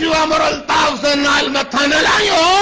you, I'm going thousand mile matana lang yun.